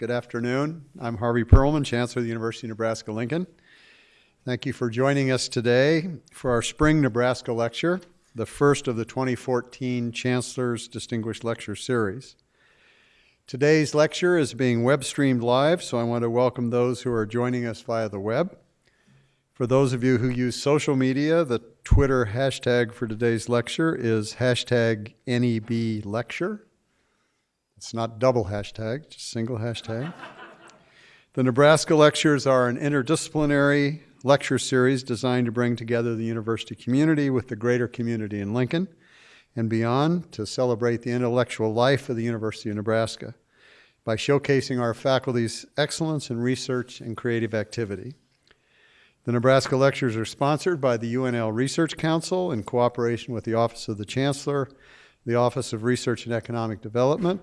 Good afternoon. I'm Harvey Perlman, Chancellor of the University of Nebraska-Lincoln. Thank you for joining us today for our Spring Nebraska Lecture, the first of the 2014 Chancellor's Distinguished Lecture Series. Today's lecture is being web streamed live, so I want to welcome those who are joining us via the web. For those of you who use social media, the Twitter hashtag for today's lecture is hashtag NEBLecture. It's not double hashtag, just single hashtag. the Nebraska lectures are an interdisciplinary lecture series designed to bring together the university community with the greater community in Lincoln and beyond to celebrate the intellectual life of the University of Nebraska by showcasing our faculty's excellence in research and creative activity. The Nebraska lectures are sponsored by the UNL Research Council in cooperation with the Office of the Chancellor, the Office of Research and Economic Development,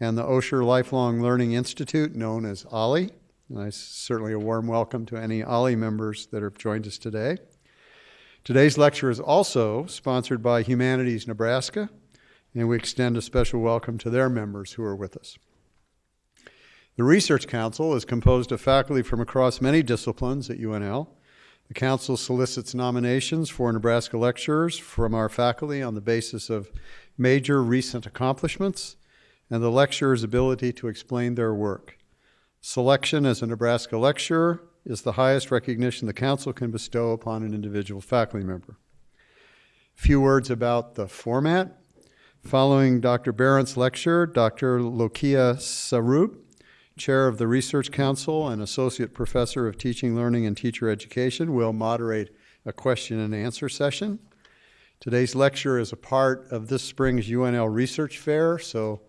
and the Osher Lifelong Learning Institute, known as OLLI. And I certainly a warm welcome to any OLLI members that have joined us today. Today's lecture is also sponsored by Humanities Nebraska, and we extend a special welcome to their members who are with us. The Research Council is composed of faculty from across many disciplines at UNL. The Council solicits nominations for Nebraska lecturers from our faculty on the basis of major recent accomplishments and the lecturer's ability to explain their work. Selection as a Nebraska lecturer is the highest recognition the Council can bestow upon an individual faculty member. A few words about the format. Following Dr. Behrendt's lecture, Dr. Loukia Sarroub, Chair of the Research Council and Associate Professor of Teaching, Learning, and Teacher Education, will moderate a question and answer session. Today's lecture is a part of this spring's UNL Research Fair, so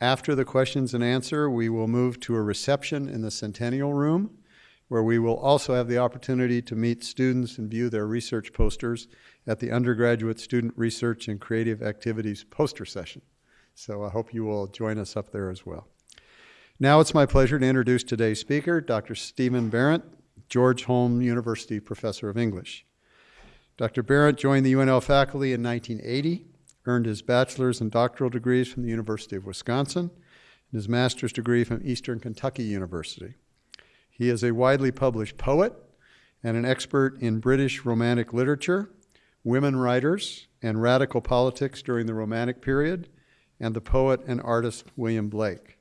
after the questions and answer, we will move to a reception in the Centennial Room, where we will also have the opportunity to meet students and view their research posters at the Undergraduate Student Research and Creative Activities poster session. So I hope you will join us up there as well. Now it's my pleasure to introduce today's speaker, Dr. Stephen Behrendt, George Holmes University Professor of English. Dr. Behrendt joined the UNL faculty in 1980 earned his bachelor's and doctoral degrees from the University of Wisconsin and his master's degree from Eastern Kentucky University. He is a widely published poet and an expert in British Romantic literature, women writers, and radical politics during the Romantic period, and the poet and artist William Blake.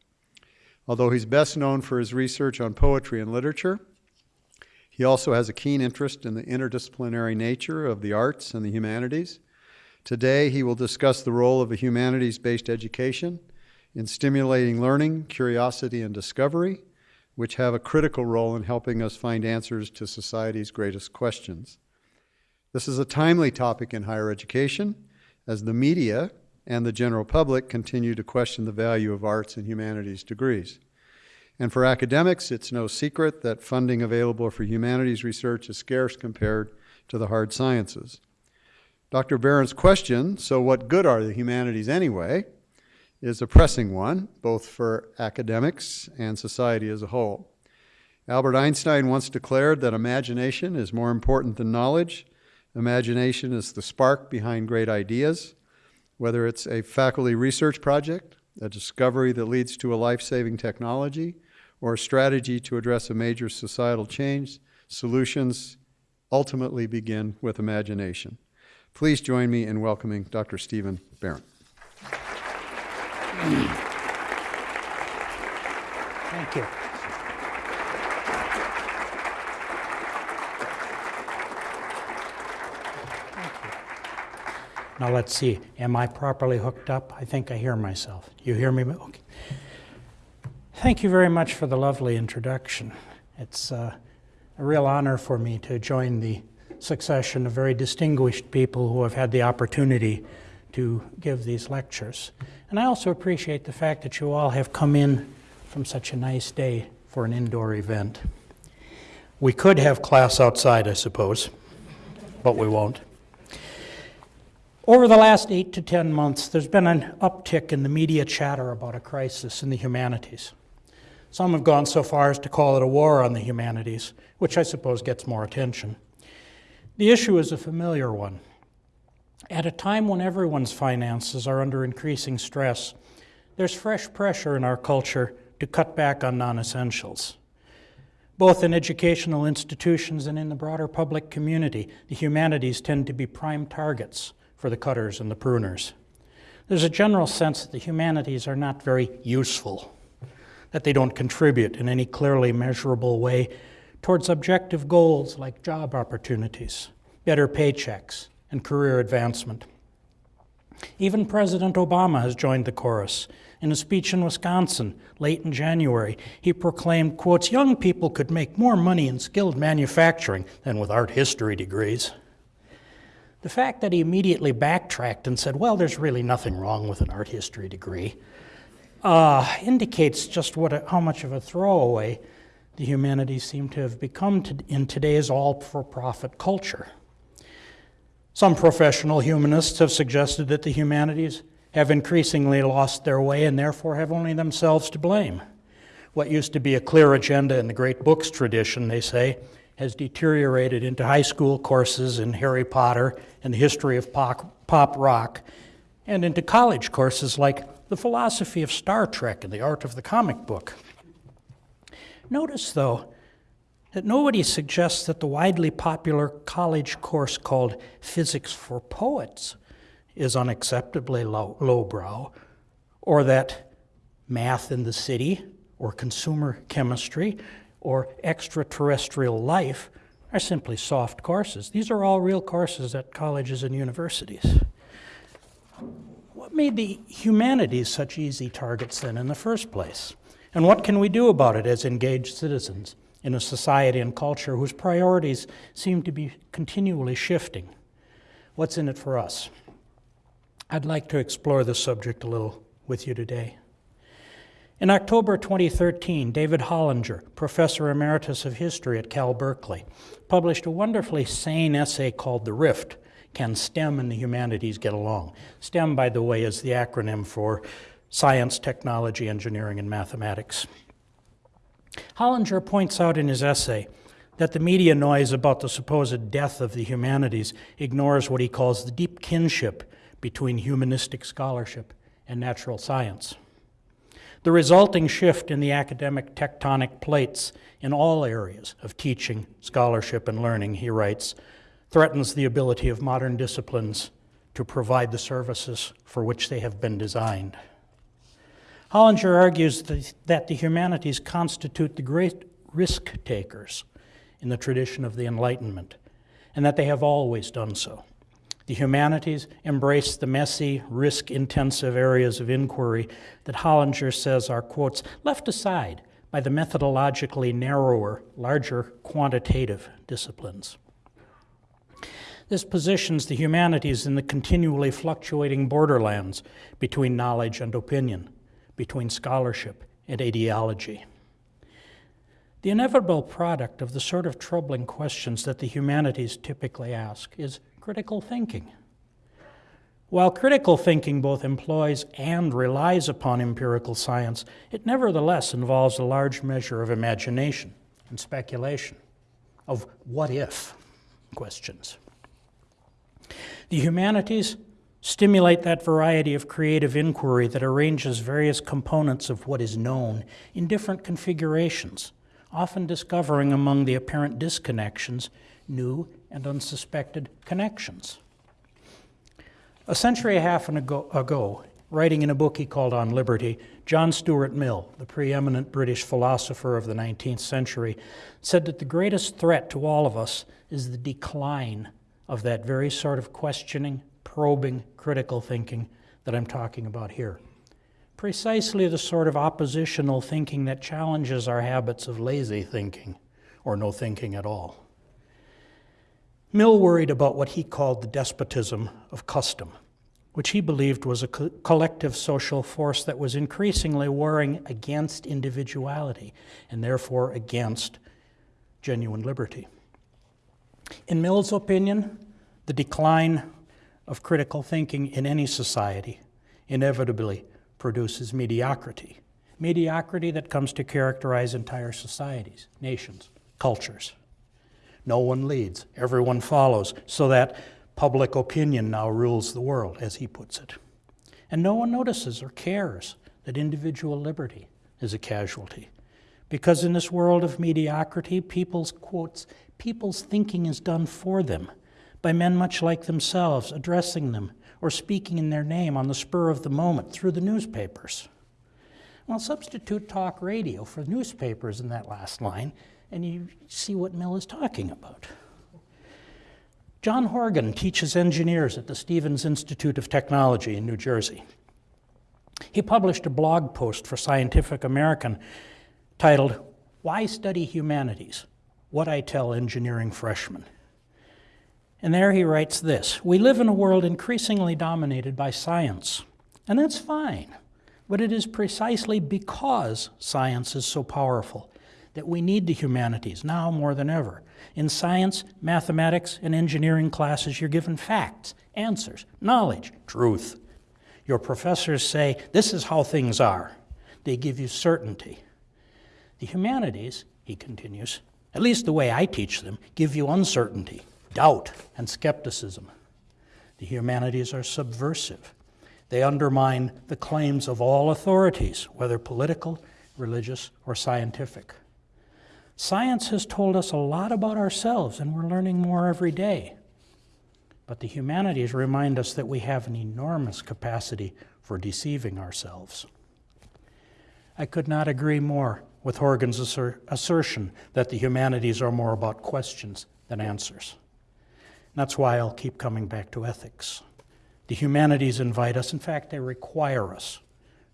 Although he's best known for his research on poetry and literature, he also has a keen interest in the interdisciplinary nature of the arts and the humanities Today, he will discuss the role of a humanities-based education in stimulating learning, curiosity, and discovery, which have a critical role in helping us find answers to society's greatest questions. This is a timely topic in higher education as the media and the general public continue to question the value of arts and humanities degrees. And for academics, it's no secret that funding available for humanities research is scarce compared to the hard sciences. Dr. Behrendt's question, so what good are the humanities anyway, is a pressing one, both for academics and society as a whole. Albert Einstein once declared that imagination is more important than knowledge. Imagination is the spark behind great ideas, whether it's a faculty research project, a discovery that leads to a life-saving technology, or a strategy to address a major societal change, solutions ultimately begin with imagination. Please join me in welcoming Dr. Stephen Behrendt. Thank you. Now let's see, am I properly hooked up? I think I hear myself. You hear me? Okay. Thank you very much for the lovely introduction. It's uh, a real honor for me to join the succession of very distinguished people who have had the opportunity to give these lectures. And I also appreciate the fact that you all have come in from such a nice day for an indoor event. We could have class outside, I suppose, but we won't. Over the last eight to 10 months, there's been an uptick in the media chatter about a crisis in the humanities. Some have gone so far as to call it a war on the humanities, which I suppose gets more attention. The issue is a familiar one. At a time when everyone's finances are under increasing stress, there's fresh pressure in our culture to cut back on non essentials. Both in educational institutions and in the broader public community, the humanities tend to be prime targets for the cutters and the pruners. There's a general sense that the humanities are not very useful, that they don't contribute in any clearly measurable way towards objective goals like job opportunities, better paychecks, and career advancement. Even President Obama has joined the chorus. In a speech in Wisconsin late in January, he proclaimed, quotes, young people could make more money in skilled manufacturing than with art history degrees. The fact that he immediately backtracked and said, well, there's really nothing wrong with an art history degree, uh, indicates just what a, how much of a throwaway the humanities seem to have become to, in today's all for profit culture. Some professional humanists have suggested that the humanities have increasingly lost their way and therefore have only themselves to blame. What used to be a clear agenda in the great books tradition, they say, has deteriorated into high school courses in Harry Potter and the history of pop, pop rock, and into college courses like the philosophy of Star Trek and the art of the comic book. Notice, though, that nobody suggests that the widely popular college course called Physics for Poets is unacceptably low, lowbrow, or that math in the city, or consumer chemistry, or extraterrestrial life are simply soft courses. These are all real courses at colleges and universities. What made the humanities such easy targets then in the first place? And what can we do about it as engaged citizens in a society and culture whose priorities seem to be continually shifting? What's in it for us? I'd like to explore this subject a little with you today. In October 2013, David Hollinger, professor emeritus of history at Cal Berkeley, published a wonderfully sane essay called The Rift Can STEM and the Humanities Get Along? STEM, by the way, is the acronym for Science, Technology, Engineering, and Mathematics. Hollinger points out in his essay that the media noise about the supposed death of the humanities ignores what he calls the deep kinship between humanistic scholarship and natural science. The resulting shift in the academic tectonic plates in all areas of teaching, scholarship, and learning, he writes, threatens the ability of modern disciplines to provide the services for which they have been designed. Hollinger argues that the humanities constitute the great risk takers in the tradition of the Enlightenment, and that they have always done so. The humanities embrace the messy, risk intensive areas of inquiry that Hollinger says are, quotes, left aside by the methodologically narrower, larger quantitative disciplines. This positions the humanities in the continually fluctuating borderlands between knowledge and opinion, between scholarship and ideology. The inevitable product of the sort of troubling questions that the humanities typically ask is critical thinking. While critical thinking both employs and relies upon empirical science, it nevertheless involves a large measure of imagination and speculation, of what if questions. The humanities stimulate that variety of creative inquiry that arranges various components of what is known in different configurations, often discovering among the apparent disconnections new and unsuspected connections. A century and a half ago, ago, writing in a book he called On Liberty, John Stuart Mill, the preeminent British philosopher of the 19th century, said that the greatest threat to all of us is the decline of that very sort of questioning, probing, critical thinking that I'm talking about here. Precisely the sort of oppositional thinking that challenges our habits of lazy thinking or no thinking at all. Mill worried about what he called the despotism of custom, which he believed was a co- collective social force that was increasingly warring against individuality and therefore against genuine liberty. In Mill's opinion, the decline of critical thinking in any society inevitably produces mediocrity. Mediocrity that comes to characterize entire societies, nations, cultures. No one leads, everyone follows, so that public opinion now rules the world, as he puts it. And no one notices or cares that individual liberty is a casualty. Because in this world of mediocrity, people's quotes, people's thinking is done for them by men much like themselves, addressing them or speaking in their name on the spur of the moment through the newspapers. Well, substitute talk radio for newspapers in that last line, and you see what Mill is talking about. John Horgan teaches engineers at the Stevens Institute of Technology in New Jersey. He published a blog post for Scientific American titled, Why Study Humanities? What I Tell Engineering Freshmen. And there he writes this We live in a world increasingly dominated by science, and that's fine. But it is precisely because science is so powerful that we need the humanities now more than ever. In science, mathematics, and engineering classes, you're given facts, answers, knowledge, truth. Your professors say, This is how things are. They give you certainty. The humanities, he continues, at least the way I teach them, give you uncertainty, doubt, and skepticism. The humanities are subversive. They undermine the claims of all authorities, whether political, religious, or scientific. Science has told us a lot about ourselves, and we're learning more every day. But the humanities remind us that we have an enormous capacity for deceiving ourselves. I could not agree more with Horgan's asser- assertion that the humanities are more about questions than answers. That's why I'll keep coming back to ethics. The humanities invite us, in fact, they require us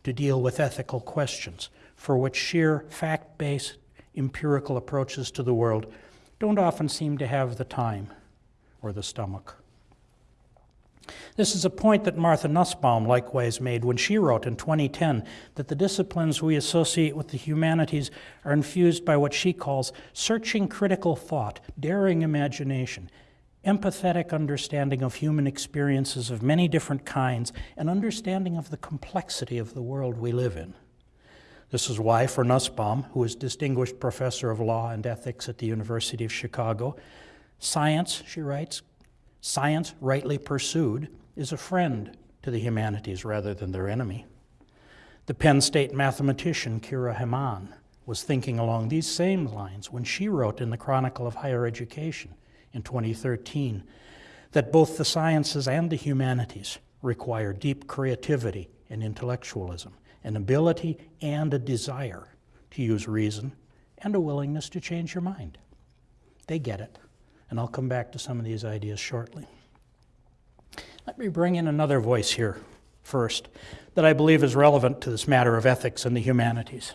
to deal with ethical questions for which sheer fact based empirical approaches to the world don't often seem to have the time or the stomach. This is a point that Martha Nussbaum likewise made when she wrote in 2010 that the disciplines we associate with the humanities are infused by what she calls searching critical thought, daring imagination, empathetic understanding of human experiences of many different kinds, and understanding of the complexity of the world we live in. This is why, for Nussbaum, who is Distinguished Professor of Law and Ethics at the University of Chicago, science, she writes, science rightly pursued is a friend to the humanities rather than their enemy. The Penn State mathematician Kira Hamman was thinking along these same lines when she wrote in the Chronicle of Higher Education in 2013 that both the sciences and the humanities require deep creativity and intellectualism an ability and a desire to use reason and a willingness to change your mind. They get it. And I'll come back to some of these ideas shortly. Let me bring in another voice here first that I believe is relevant to this matter of ethics and the humanities.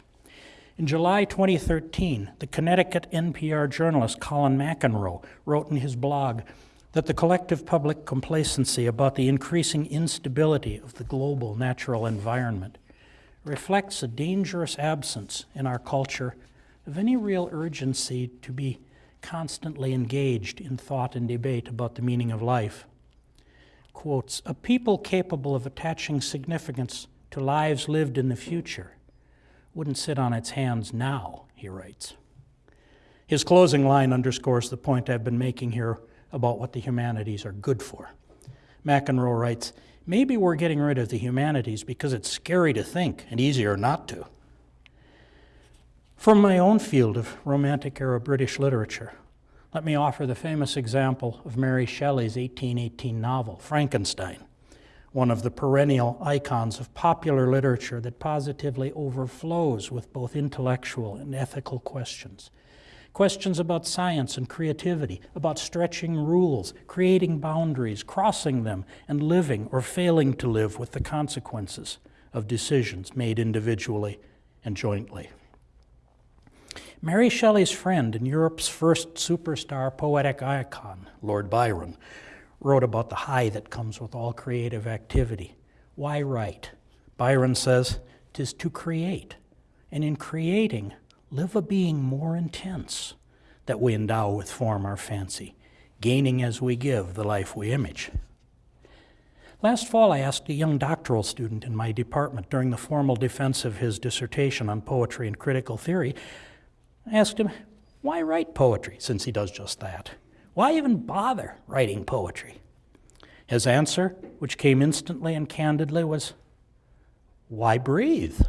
In July 2013, the Connecticut NPR journalist Colin McEnroe wrote in his blog that the collective public complacency about the increasing instability of the global natural environment reflects a dangerous absence in our culture of any real urgency to be constantly engaged in thought and debate about the meaning of life. Quotes, a people capable of attaching significance to lives lived in the future wouldn't sit on its hands now, he writes. His closing line underscores the point I've been making here about what the humanities are good for. McEnroe writes, Maybe we're getting rid of the humanities because it's scary to think and easier not to. From my own field of Romantic era British literature, let me offer the famous example of Mary Shelley's 1818 novel, Frankenstein, one of the perennial icons of popular literature that positively overflows with both intellectual and ethical questions. Questions about science and creativity, about stretching rules, creating boundaries, crossing them, and living or failing to live with the consequences of decisions made individually and jointly. Mary Shelley's friend and Europe's first superstar poetic icon, Lord Byron, wrote about the high that comes with all creative activity. Why write? Byron says, "Tis to create, and in creating, live a being more intense, that we endow with form our fancy, gaining as we give the life we image. Last fall, I asked a young doctoral student in my department during the formal defense of his dissertation on poetry and critical theory. I asked him, why write poetry, since he does just that? Why even bother writing poetry? His answer, which came instantly and candidly, was, Why breathe?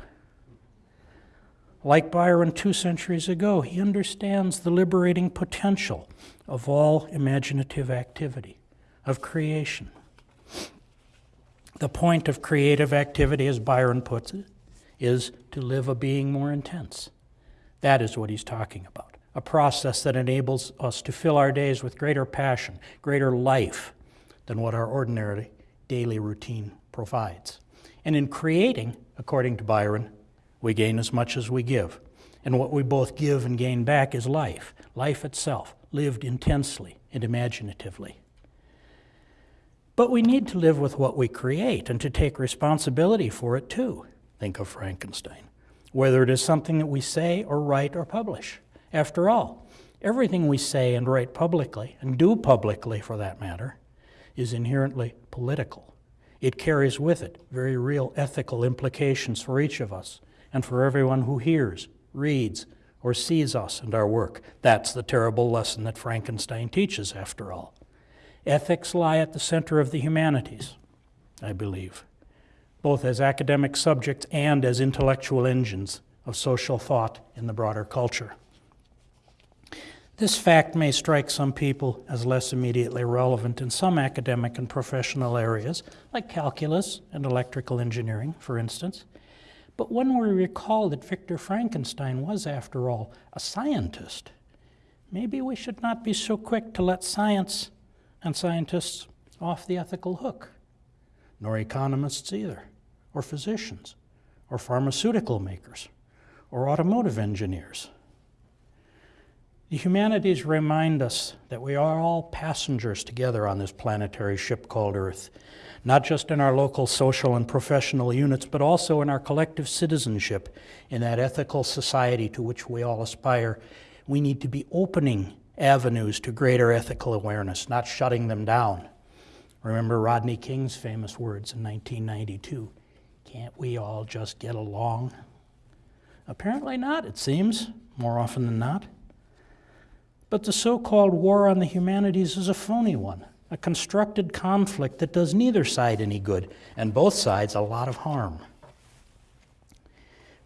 Like Byron two centuries ago, he understands the liberating potential of all imaginative activity, of creation. The point of creative activity, as Byron puts it, is to live a being more intense. That is what he's talking about a process that enables us to fill our days with greater passion, greater life than what our ordinary daily routine provides. And in creating, according to Byron, we gain as much as we give. And what we both give and gain back is life, life itself, lived intensely and imaginatively. But we need to live with what we create and to take responsibility for it too. Think of Frankenstein. Whether it is something that we say or write or publish. After all, everything we say and write publicly, and do publicly for that matter, is inherently political. It carries with it very real ethical implications for each of us and for everyone who hears, reads, or sees us and our work. That's the terrible lesson that Frankenstein teaches, after all. Ethics lie at the center of the humanities, I believe, both as academic subjects and as intellectual engines of social thought in the broader culture. This fact may strike some people as less immediately relevant in some academic and professional areas, like calculus and electrical engineering, for instance. But when we recall that Victor Frankenstein was, after all, a scientist, maybe we should not be so quick to let science and scientists off the ethical hook, nor economists either, or physicians, or pharmaceutical makers, or automotive engineers. The humanities remind us that we are all passengers together on this planetary ship called Earth, not just in our local social and professional units, but also in our collective citizenship in that ethical society to which we all aspire. We need to be opening avenues to greater ethical awareness, not shutting them down. Remember Rodney King's famous words in 1992 Can't we all just get along? Apparently not, it seems, more often than not. But the so called war on the humanities is a phony one, a constructed conflict that does neither side any good, and both sides a lot of harm.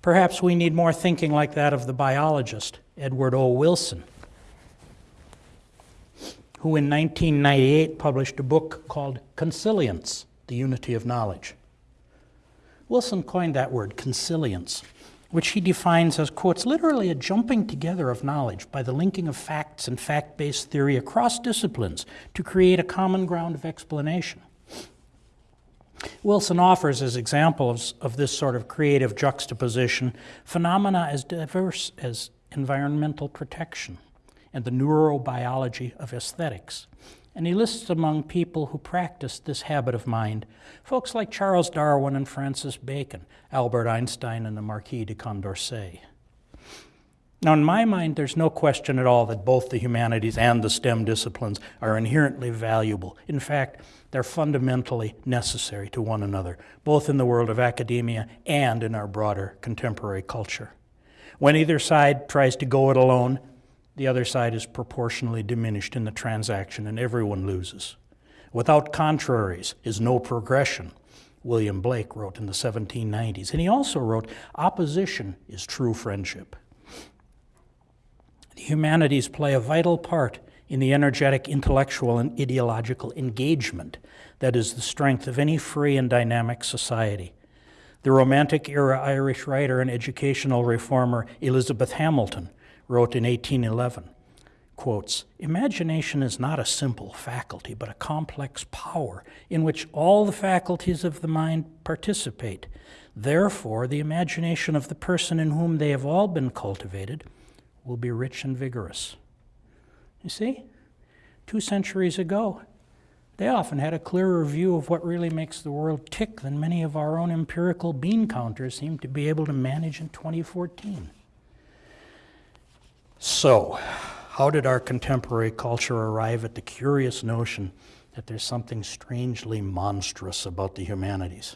Perhaps we need more thinking like that of the biologist, Edward O. Wilson, who in 1998 published a book called Consilience The Unity of Knowledge. Wilson coined that word, consilience, which he defines as, quotes, literally a jumping together of knowledge by the linking of facts and fact based theory across disciplines to create a common ground of explanation. Wilson offers as examples of this sort of creative juxtaposition phenomena as diverse as environmental protection and the neurobiology of aesthetics. And he lists among people who practiced this habit of mind folks like Charles Darwin and Francis Bacon, Albert Einstein, and the Marquis de Condorcet. Now, in my mind, there's no question at all that both the humanities and the STEM disciplines are inherently valuable. In fact, they're fundamentally necessary to one another, both in the world of academia and in our broader contemporary culture. When either side tries to go it alone, the other side is proportionally diminished in the transaction and everyone loses. Without contraries is no progression, William Blake wrote in the 1790s. And he also wrote, Opposition is true friendship. The humanities play a vital part in the energetic intellectual and ideological engagement that is the strength of any free and dynamic society. The Romantic era Irish writer and educational reformer Elizabeth Hamilton wrote in 1811 quotes imagination is not a simple faculty but a complex power in which all the faculties of the mind participate. Therefore the imagination of the person in whom they have all been cultivated will be rich and vigorous. You see? Two centuries ago they often had a clearer view of what really makes the world tick than many of our own empirical bean counters seem to be able to manage in 2014 so, how did our contemporary culture arrive at the curious notion that there's something strangely monstrous about the humanities?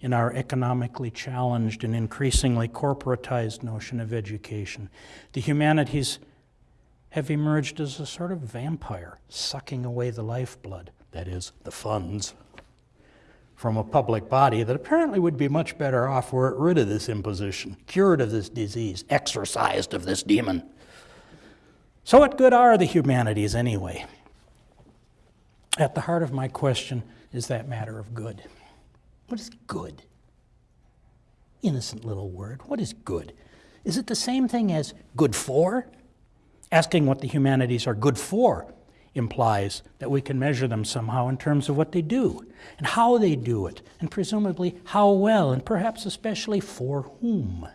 In our economically challenged and increasingly corporatized notion of education, the humanities have emerged as a sort of vampire, sucking away the lifeblood, that is, the funds, from a public body that apparently would be much better off were it rid of this imposition, cured of this disease, exorcised of this demon. So, what good are the humanities anyway? At the heart of my question is that matter of good. What is good? Innocent little word. What is good? Is it the same thing as good for? Asking what the humanities are good for implies that we can measure them somehow in terms of what they do and how they do it, and presumably how well, and perhaps especially for whom.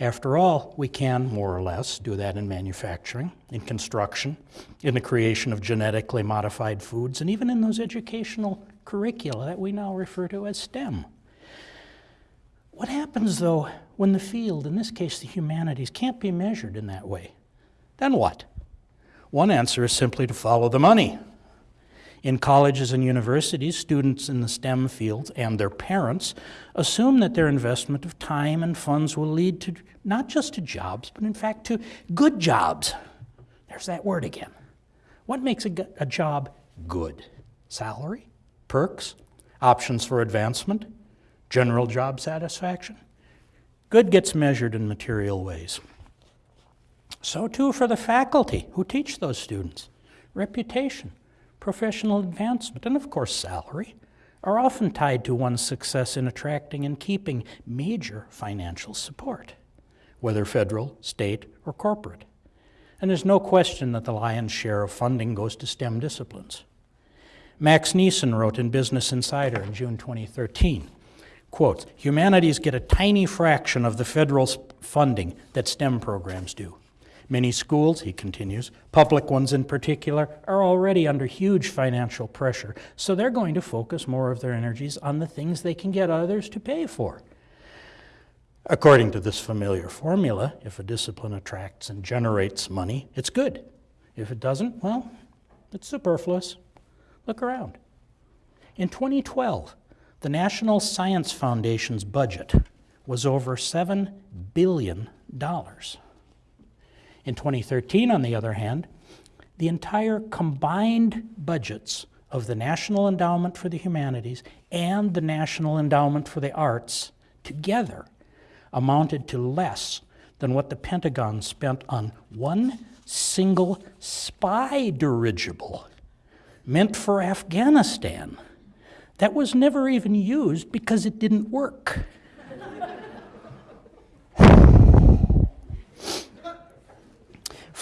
After all, we can, more or less, do that in manufacturing, in construction, in the creation of genetically modified foods, and even in those educational curricula that we now refer to as STEM. What happens, though, when the field, in this case the humanities, can't be measured in that way? Then what? One answer is simply to follow the money. In colleges and universities, students in the STEM fields and their parents assume that their investment of time and funds will lead to not just to jobs, but in fact to good jobs. There's that word again. What makes a, a job good? Salary? Perks? Options for advancement? General job satisfaction? Good gets measured in material ways. So, too, for the faculty who teach those students. Reputation, professional advancement, and of course, salary are often tied to one's success in attracting and keeping major financial support, whether federal, state, or corporate. And there's no question that the lion's share of funding goes to STEM disciplines. Max Nisen wrote in Business Insider in June 2013, quotes, humanities get a tiny fraction of the federal funding that STEM programs do. Many schools, he continues, public ones in particular, are already under huge financial pressure, so they're going to focus more of their energies on the things they can get others to pay for. According to this familiar formula, if a discipline attracts and generates money, it's good. If it doesn't, well, it's superfluous. Look around. In 2012, the National Science Foundation's budget was over $7 billion. In 2013, on the other hand, the entire combined budgets of the National Endowment for the Humanities and the National Endowment for the Arts together amounted to less than what the Pentagon spent on one single spy dirigible meant for Afghanistan that was never even used because it didn't work.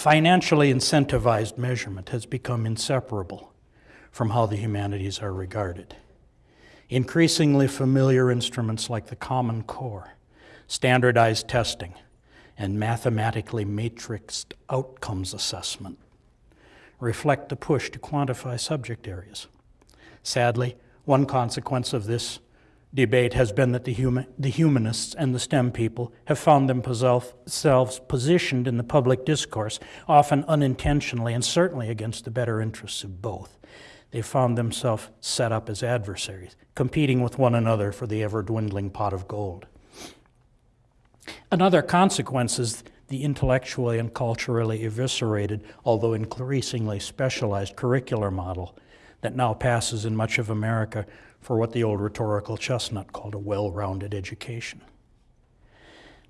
Financially incentivized measurement has become inseparable from how the humanities are regarded. Increasingly familiar instruments like the Common Core, standardized testing, and mathematically matrixed outcomes assessment reflect the push to quantify subject areas. Sadly, one consequence of this debate has been that the, human, the humanists and the STEM people have found themselves positioned in the public discourse, often unintentionally and certainly against the better interests of both. They found themselves set up as adversaries, competing with one another for the ever dwindling pot of gold. Another consequence is the intellectually and culturally eviscerated, although increasingly specialized curricular model that now passes in much of America for what the old rhetorical chestnut called a well rounded education.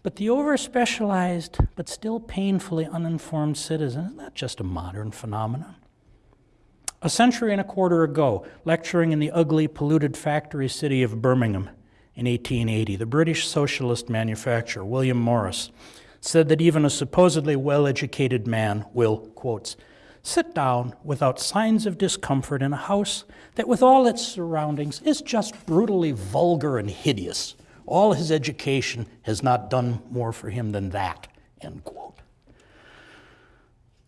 But the over specialized but still painfully uninformed citizen is not just a modern phenomenon. A century and a quarter ago, lecturing in the ugly, polluted factory city of Birmingham in 1880, the British socialist manufacturer William Morris said that even a supposedly well educated man will, quotes, sit down without signs of discomfort in a house that, with all its surroundings, is just brutally vulgar and hideous. All his education has not done more for him than that. End quote.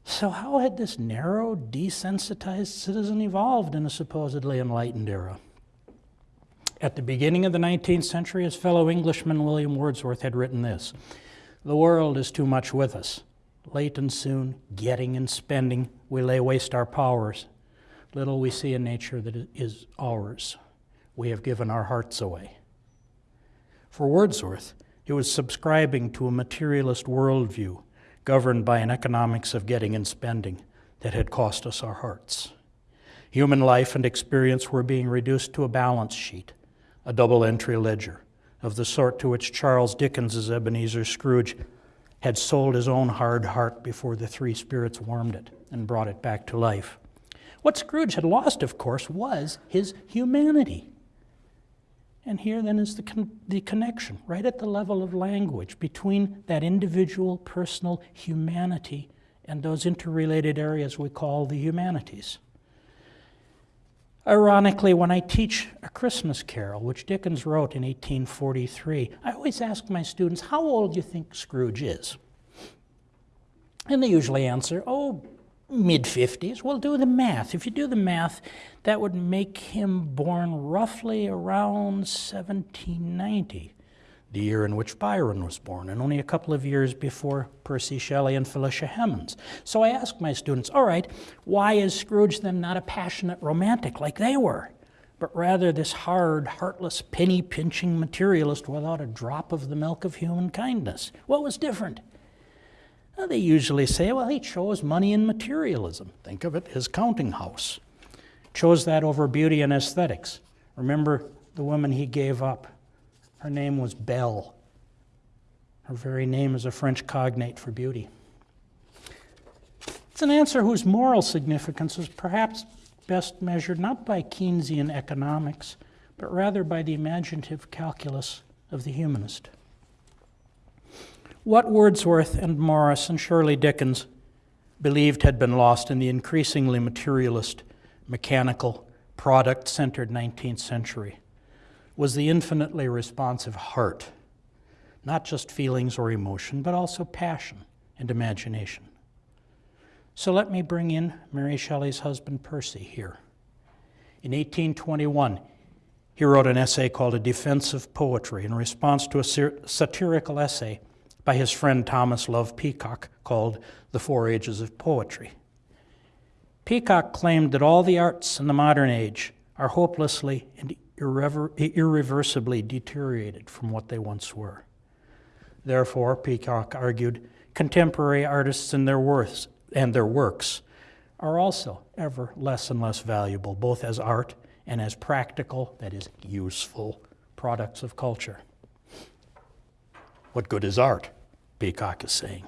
So, how had this narrow, desensitized citizen evolved in a supposedly enlightened era? At the beginning of the 19th century, his fellow Englishman William Wordsworth had written this The world is too much with us late and soon, getting and spending, we lay waste our powers. Little we see in nature that is ours. We have given our hearts away. For Wordsworth, it was subscribing to a materialist worldview governed by an economics of getting and spending that had cost us our hearts. Human life and experience were being reduced to a balance sheet, a double entry ledger of the sort to which Charles Dickens's Ebenezer Scrooge had sold his own hard heart before the three spirits warmed it and brought it back to life. What Scrooge had lost, of course, was his humanity. And here then is the, con- the connection, right at the level of language, between that individual personal humanity and those interrelated areas we call the humanities. Ironically, when I teach A Christmas Carol, which Dickens wrote in 1843, I always ask my students, How old do you think Scrooge is? And they usually answer, Oh, mid 50s. Well, do the math. If you do the math, that would make him born roughly around 1790, the year in which Byron was born, and only a couple of years before Percy Shelley and Felicia Hemans. So I ask my students, all right, why is Scrooge then not a passionate romantic like they were? But rather this hard, heartless, penny pinching materialist without a drop of the milk of human kindness. What was different? Well, they usually say, well, he chose money and materialism. Think of it, his counting house. Chose that over beauty and aesthetics. Remember the woman he gave up? Her name was Belle. Her very name is a French cognate for beauty. It's an answer whose moral significance is perhaps best measured not by Keynesian economics, but rather by the imaginative calculus of the humanist. What Wordsworth and Morris and Shelley Dickens believed had been lost in the increasingly materialist, mechanical, product centered 19th century was the infinitely responsive heart, not just feelings or emotion, but also passion and imagination. So let me bring in Mary Shelley's husband Percy here. In 1821, he wrote an essay called A Defense of Poetry in response to a satirical essay by his friend Thomas Love Peacock called The Four Ages of Poetry. Peacock claimed that all the arts in the modern age are hopelessly and irrever- irreversibly deteriorated from what they once were. Therefore, Peacock argued, contemporary artists and their works and their works are also ever less and less valuable, both as art and as practical, that is, useful products of culture. What good is art? Peacock is saying.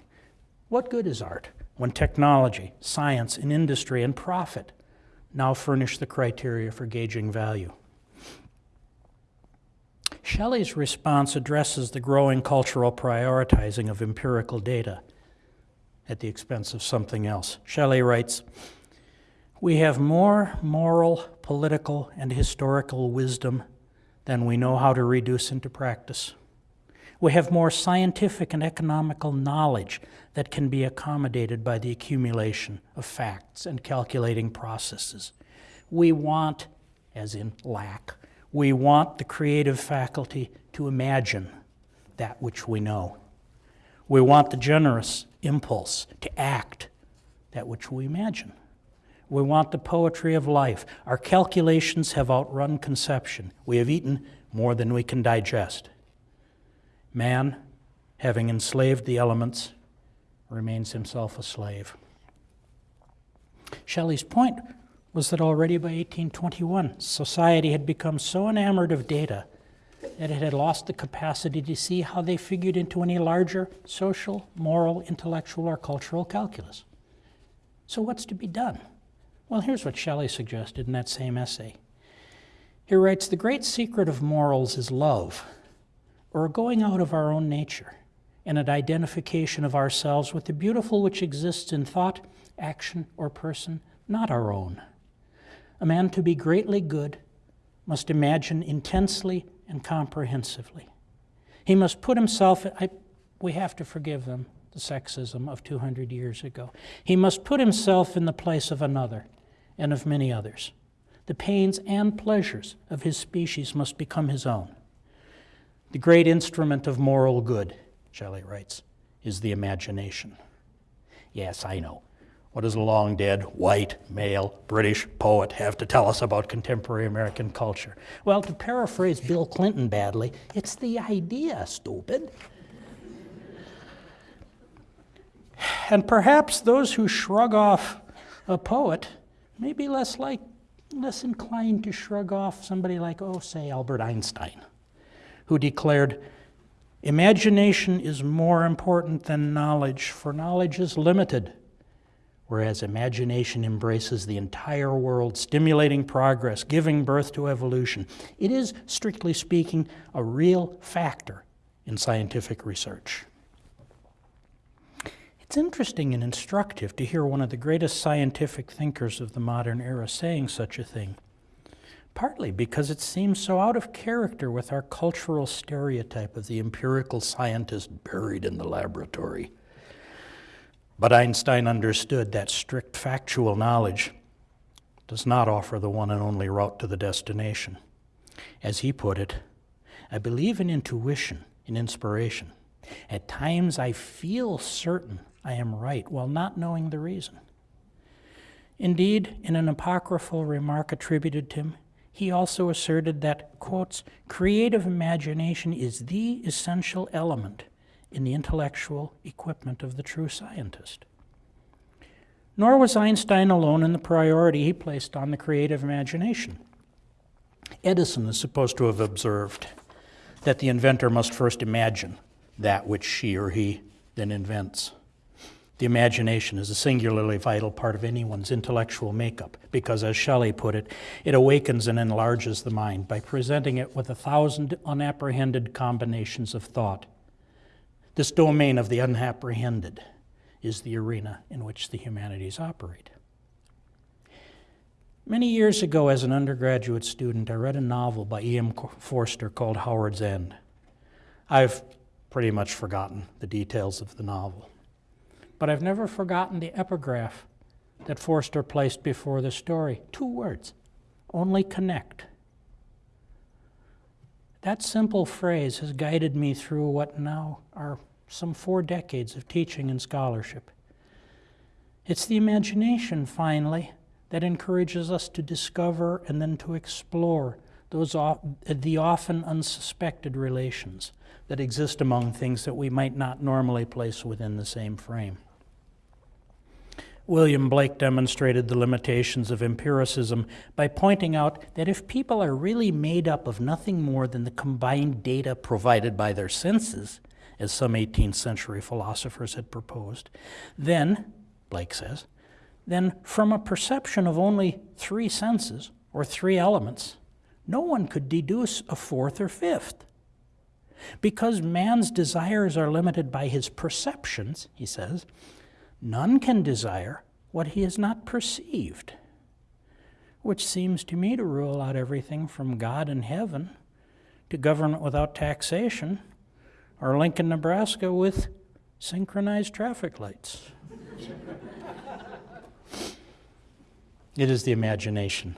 What good is art when technology, science, and industry and profit now furnish the criteria for gauging value? Shelley's response addresses the growing cultural prioritizing of empirical data at the expense of something else. Shelley writes We have more moral, political, and historical wisdom than we know how to reduce into practice. We have more scientific and economical knowledge that can be accommodated by the accumulation of facts and calculating processes. We want, as in lack, we want the creative faculty to imagine that which we know. We want the generous impulse to act that which we imagine. We want the poetry of life. Our calculations have outrun conception. We have eaten more than we can digest. Man, having enslaved the elements, remains himself a slave. Shelley's point was that already by 1821, society had become so enamored of data that it had lost the capacity to see how they figured into any larger social, moral, intellectual, or cultural calculus. So, what's to be done? Well, here's what Shelley suggested in that same essay. He writes The great secret of morals is love or a going out of our own nature and an identification of ourselves with the beautiful which exists in thought, action, or person not our own. A man to be greatly good must imagine intensely and comprehensively. He must put himself, I, we have to forgive them, the sexism of 200 years ago. He must put himself in the place of another and of many others. The pains and pleasures of his species must become his own. The great instrument of moral good, Shelley writes, is the imagination. Yes, I know. What does a long dead, white, male, British poet have to tell us about contemporary American culture? Well, to paraphrase Bill Clinton badly, it's the idea, stupid. And perhaps those who shrug off a poet may be less like less inclined to shrug off somebody like, oh, say, Albert Einstein, who declared, Imagination is more important than knowledge, for knowledge is limited, whereas imagination embraces the entire world, stimulating progress, giving birth to evolution. It is, strictly speaking, a real factor in scientific research. It's interesting and instructive to hear one of the greatest scientific thinkers of the modern era saying such a thing, partly because it seems so out of character with our cultural stereotype of the empirical scientist buried in the laboratory. But Einstein understood that strict factual knowledge does not offer the one and only route to the destination. As he put it, I believe in intuition, in inspiration. At times I feel certain I am right while not knowing the reason. Indeed, in an apocryphal remark attributed to him, he also asserted that, quotes, creative imagination is the essential element in the intellectual equipment of the true scientist. Nor was Einstein alone in the priority he placed on the creative imagination. Edison is supposed to have observed that the inventor must first imagine that which she or he then invents. The imagination is a singularly vital part of anyone's intellectual makeup because, as Shelley put it, it awakens and enlarges the mind by presenting it with a thousand unapprehended combinations of thought. This domain of the unapprehended is the arena in which the humanities operate. Many years ago, as an undergraduate student, I read a novel by E.M. Forster called Howard's End. I've pretty much forgotten the details of the novel. But I've never forgotten the epigraph that Forster placed before the story. Two words only connect. That simple phrase has guided me through what now are some four decades of teaching and scholarship. It's the imagination, finally, that encourages us to discover and then to explore those the often unsuspected relations that exist among things that we might not normally place within the same frame. William Blake demonstrated the limitations of empiricism by pointing out that if people are really made up of nothing more than the combined data provided by their senses, as some 18th century philosophers had proposed, then, Blake says, then from a perception of only three senses, or three elements, no one could deduce a fourth or fifth. Because man's desires are limited by his perceptions, he says, None can desire what he has not perceived, which seems to me to rule out everything from God in heaven to government without taxation or Lincoln, Nebraska with synchronized traffic lights. it is the imagination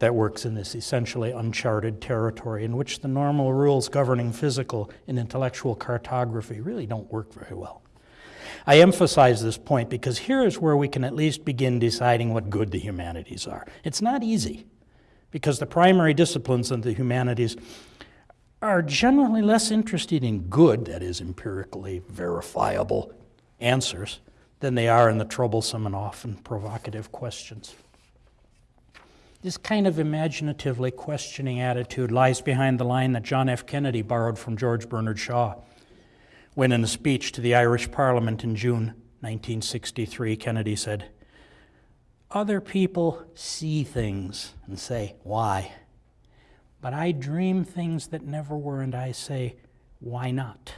that works in this essentially uncharted territory in which the normal rules governing physical and intellectual cartography really don't work very well. I emphasize this point because here is where we can at least begin deciding what good the humanities are. It's not easy because the primary disciplines of the humanities are generally less interested in good, that is, empirically verifiable answers, than they are in the troublesome and often provocative questions. This kind of imaginatively questioning attitude lies behind the line that John F. Kennedy borrowed from George Bernard Shaw when, in a speech to the Irish Parliament in June 1963, Kennedy said, Other people see things and say, Why? But I dream things that never were, and I say, Why not?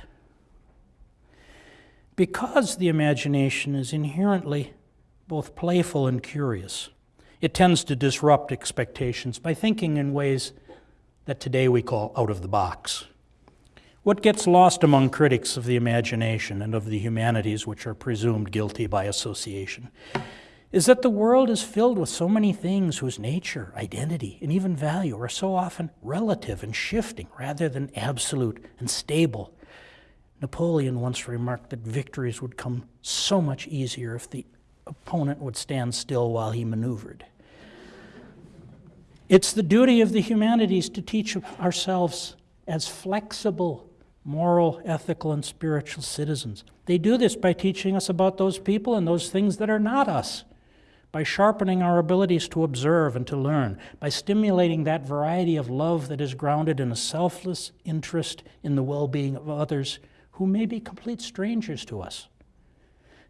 Because the imagination is inherently both playful and curious, it tends to disrupt expectations by thinking in ways that today we call out of the box. What gets lost among critics of the imagination and of the humanities, which are presumed guilty by association, is that the world is filled with so many things whose nature, identity, and even value are so often relative and shifting rather than absolute and stable. Napoleon once remarked that victories would come so much easier if the opponent would stand still while he maneuvered. It's the duty of the humanities to teach ourselves as flexible moral, ethical, and spiritual citizens. They do this by teaching us about those people and those things that are not us, by sharpening our abilities to observe and to learn, by stimulating that variety of love that is grounded in a selfless interest in the well being of others who may be complete strangers to us.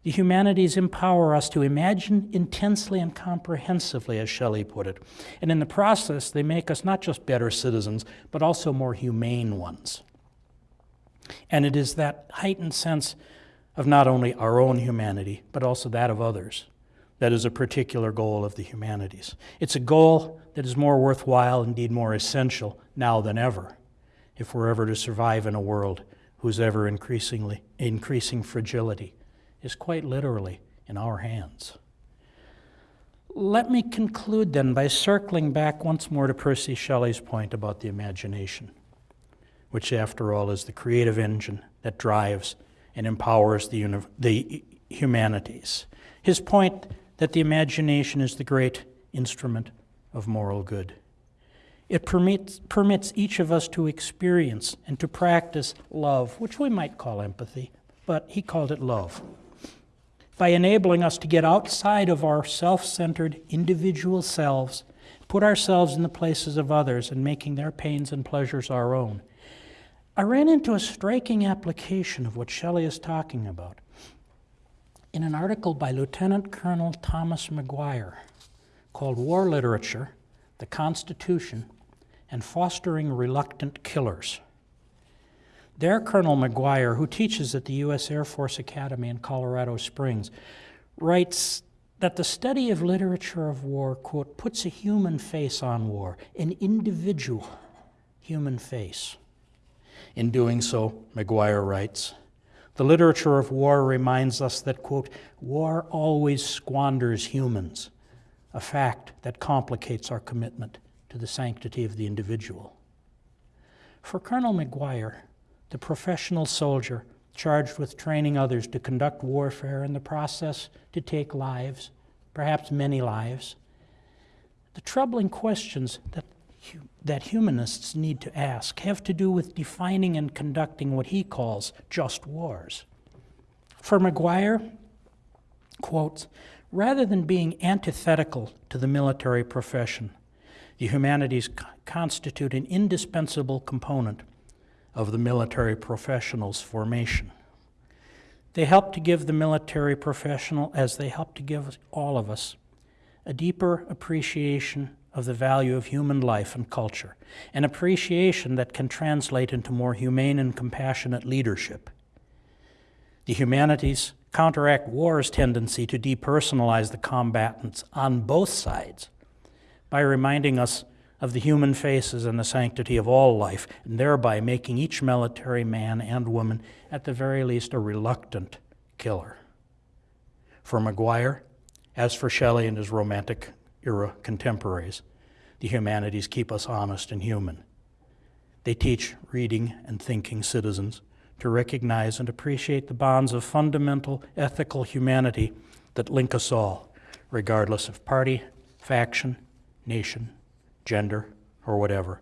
The humanities empower us to imagine intensely and comprehensively, as Shelley put it. And in the process, they make us not just better citizens, but also more humane ones. And it is that heightened sense of not only our own humanity, but also that of others that is a particular goal of the humanities. It's a goal that is more worthwhile, indeed more essential, now than ever, if we're ever to survive in a world whose ever increasingly increasing fragility is quite literally in our hands. Let me conclude then by circling back once more to Percy Shelley's point about the imagination, which, after all, is the creative engine that drives and empowers the, the humanities. His point that the imagination is the great instrument of moral good. It permits, permits each of us to experience and to practice love, which we might call empathy, but he called it love by enabling us to get outside of our self centered individual selves, put ourselves in the places of others, and making their pains and pleasures our own. I ran into a striking application of what Shelley is talking about in an article by Lieutenant Colonel Thomas McGuire called War Literature, the Constitution, and Fostering Reluctant Killers. There, Colonel McGuire, who teaches at the U.S. Air Force Academy in Colorado Springs, writes that the study of literature of war, quote, puts a human face on war, an individual human face. In doing so, McGuire writes, the literature of war reminds us that, quote, war always squanders humans, a fact that complicates our commitment to the sanctity of the individual. For Colonel McGuire, the professional soldier charged with training others to conduct warfare in the process to take lives, perhaps many lives. The troubling questions that, that humanists need to ask have to do with defining and conducting what he calls just wars. For McGuire, quotes, rather than being antithetical to the military profession, the humanities constitute an indispensable component of the military professionals' formation. They help to give the military professional, as they help to give all of us, a deeper appreciation of the value of human life and culture, an appreciation that can translate into more humane and compassionate leadership. The humanities counteract war's tendency to depersonalize the combatants on both sides by reminding us of the human faces and the sanctity of all life, and thereby making each military man and woman, at the very least, a reluctant killer. For McGuire, as for Shelley and his Romantic era contemporaries, the humanities keep us honest and human. They teach reading and thinking citizens to recognize and appreciate the bonds of fundamental ethical humanity that link us all, regardless of party, faction, nation, gender, or whatever,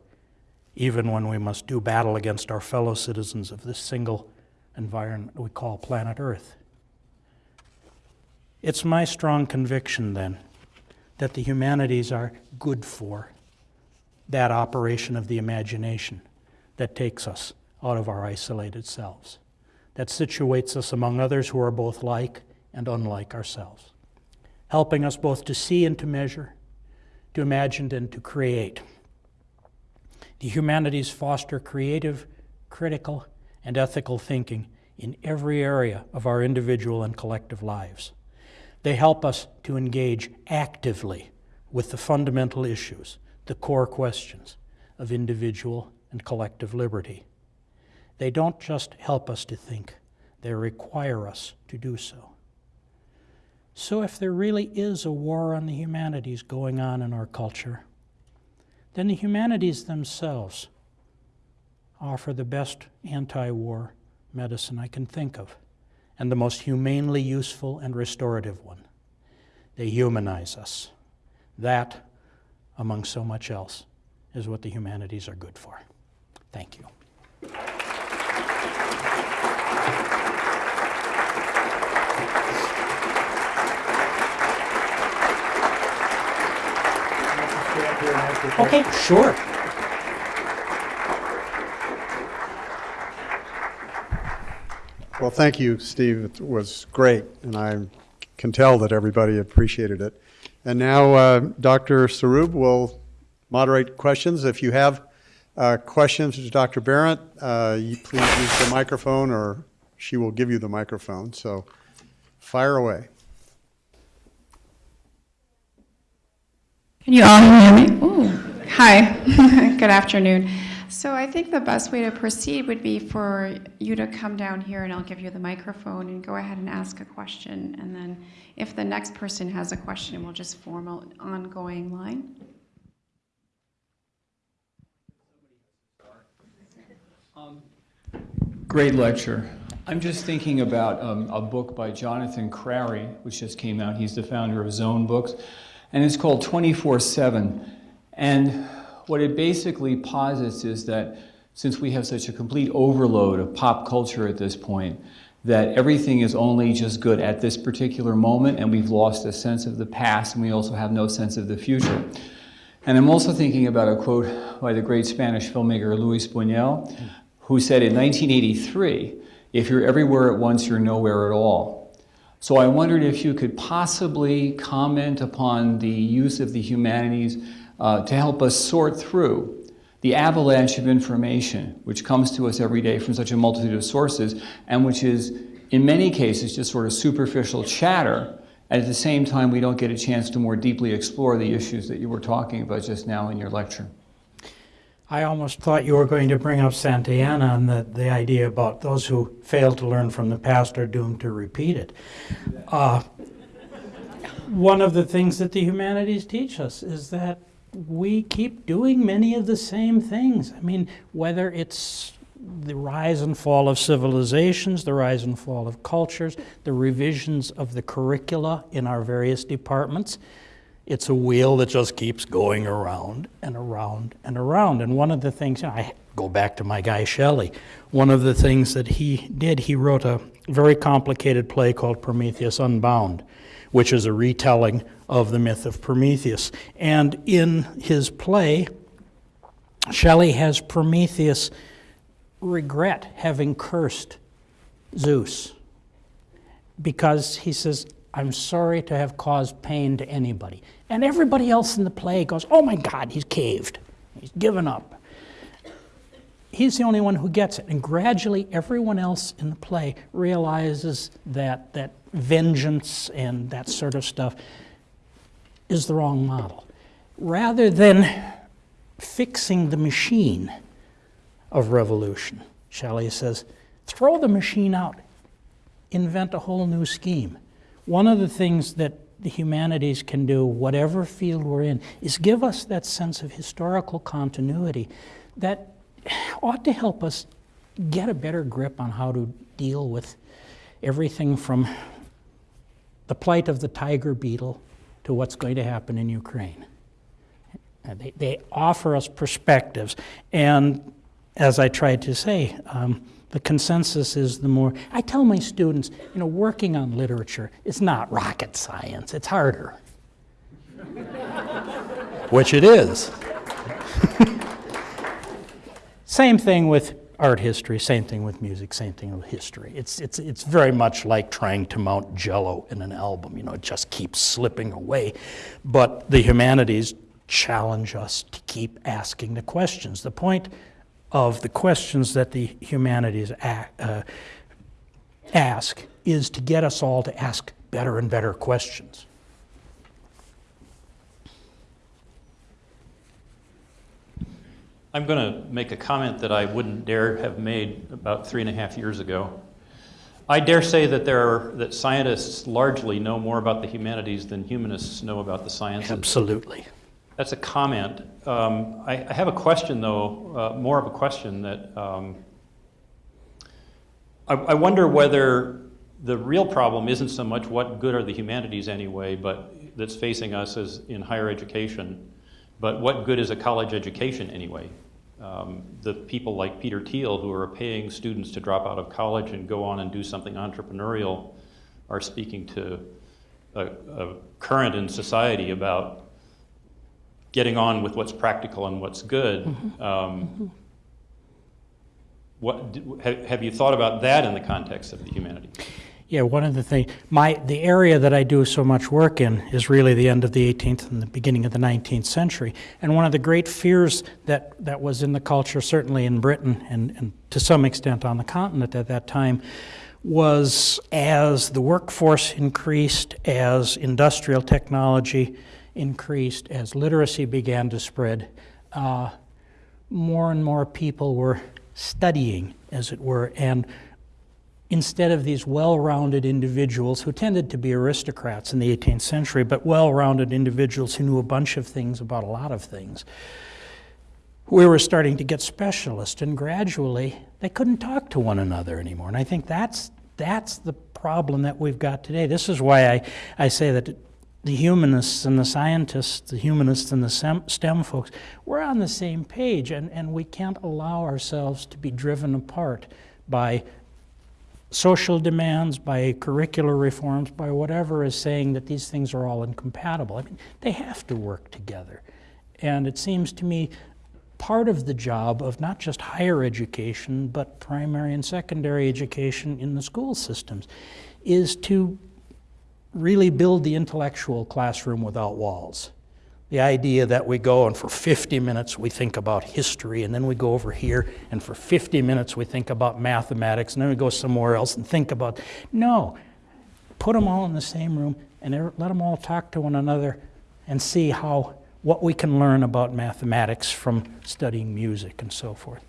even when we must do battle against our fellow citizens of this single environment we call planet Earth. It's my strong conviction, then, that the humanities are good for that operation of the imagination that takes us out of our isolated selves, that situates us among others who are both like and unlike ourselves, helping us both to see and to measure, to imagine and to create. The humanities foster creative, critical, and ethical thinking in every area of our individual and collective lives. They help us to engage actively with the fundamental issues, the core questions of individual and collective liberty. They don't just help us to think, they require us to do so. So, if there really is a war on the humanities going on in our culture, then the humanities themselves offer the best anti war medicine I can think of, and the most humanely useful and restorative one. They humanize us. That, among so much else, is what the humanities are good for. Thank you. Okay, sure. Well, thank you, Steve. It was great, and I can tell that everybody appreciated it. And now uh, Dr. Sarroub will moderate questions. If you have uh, questions to Dr. Behrendt, uh, you please use the microphone, or she will give you the microphone. So fire away. Can you all hear me? Ooh, hi, good afternoon. So I think the best way to proceed would be for you to come down here and I'll give you the microphone and go ahead and ask a question. And then if the next person has a question, we'll just form an ongoing line. Great lecture. I'm just thinking about um, a book by Jonathan Crary, which just came out. He's the founder of Zone Books, and it's called 24 7. And what it basically posits is that since we have such a complete overload of pop culture at this point, that everything is only just good at this particular moment, and we've lost a sense of the past, and we also have no sense of the future. And I'm also thinking about a quote by the great Spanish filmmaker Luis Buñuel, who said in 1983, if you're everywhere at once, you're nowhere at all. So I wondered if you could possibly comment upon the use of the humanities uh, to help us sort through the avalanche of information which comes to us every day from such a multitude of sources and which is, in many cases, just sort of superficial chatter. And at the same time, we don't get a chance to more deeply explore the issues that you were talking about just now in your lecture. I almost thought you were going to bring up Santayana and the, the idea about those who fail to learn from the past are doomed to repeat it. Uh, one of the things that the humanities teach us is that we keep doing many of the same things. I mean, whether it's the rise and fall of civilizations, the rise and fall of cultures, the revisions of the curricula in our various departments, it's a wheel that just keeps going around and around and around. And one of the things, I go back to my guy Shelley, one of the things that he did, he wrote a very complicated play called Prometheus Unbound, which is a retelling of the myth of Prometheus. And in his play, Shelley has Prometheus regret having cursed Zeus because he says, I'm sorry to have caused pain to anybody. And everybody else in the play goes, Oh my God, he's caved. He's given up. He's the only one who gets it. And gradually, everyone else in the play realizes that, that vengeance and that sort of stuff is the wrong model. Rather than fixing the machine of revolution, Shelley says, throw the machine out, invent a whole new scheme. One of the things that the humanities can do, whatever field we're in, is give us that sense of historical continuity that ought to help us get a better grip on how to deal with everything from the plight of the tiger beetle to what's going to happen in Ukraine. They, they offer us perspectives. And as I tried to say, um, the consensus is the more. I tell my students, you know, working on literature is not rocket science, it's harder. Which it is. same thing with art history, same thing with music, same thing with history. It's, it's, it's very much like trying to mount jello in an album. You know, it just keeps slipping away. But the humanities challenge us to keep asking the questions. The point of the questions that the humanities uh, ask is to get us all to ask better and better questions. I'm going to make a comment that I wouldn't dare have made about three and a half years ago. I dare say that there are, that scientists largely know more about the humanities than humanists know about the sciences. Absolutely. That's a comment. Um, I, I, have a question, though, uh, more of a question that um, I, I wonder whether the real problem isn't so much what good are the humanities anyway, but that's facing us as in higher education, but what good is a college education anyway? Um, the people like Peter Thiel who are paying students to drop out of college and go on and do something entrepreneurial are speaking to a, a current in society about getting on with what's practical and what's good. Um, what, d- have, have you thought about that in the context of the humanities? Yeah, one of the things, my, the area that I do so much work in is really the end of the 18th and the beginning of the 19th century. And one of the great fears that, that was in the culture, certainly in Britain and, and to some extent on the continent at that time, was as the workforce increased, as industrial technology increased, as literacy began to spread, uh, more and more people were studying, as it were, and instead of these well-rounded individuals who tended to be aristocrats in the 18th century, but well-rounded individuals who knew a bunch of things about a lot of things, we were starting to get specialists, and gradually they couldn't talk to one another anymore. And I think that's that's the problem that we've got today. This is why I, I say that the humanists and the scientists, the humanists and the STEM, folks, we're on the same page, and, and we can't allow ourselves to be driven apart by social demands, by curricular reforms, by whatever is saying that these things are all incompatible. I mean, they have to work together. And it seems to me part of the job of not just higher education, but primary and secondary education in the school systems is to really build the intellectual classroom without walls. The idea that we go and for 50 minutes we think about history, and then we go over here, and for 50 minutes we think about mathematics, and then we go somewhere else and think about. No, put them all in the same room and er, let them all talk to one another and see how what we can learn about mathematics from studying music and so forth.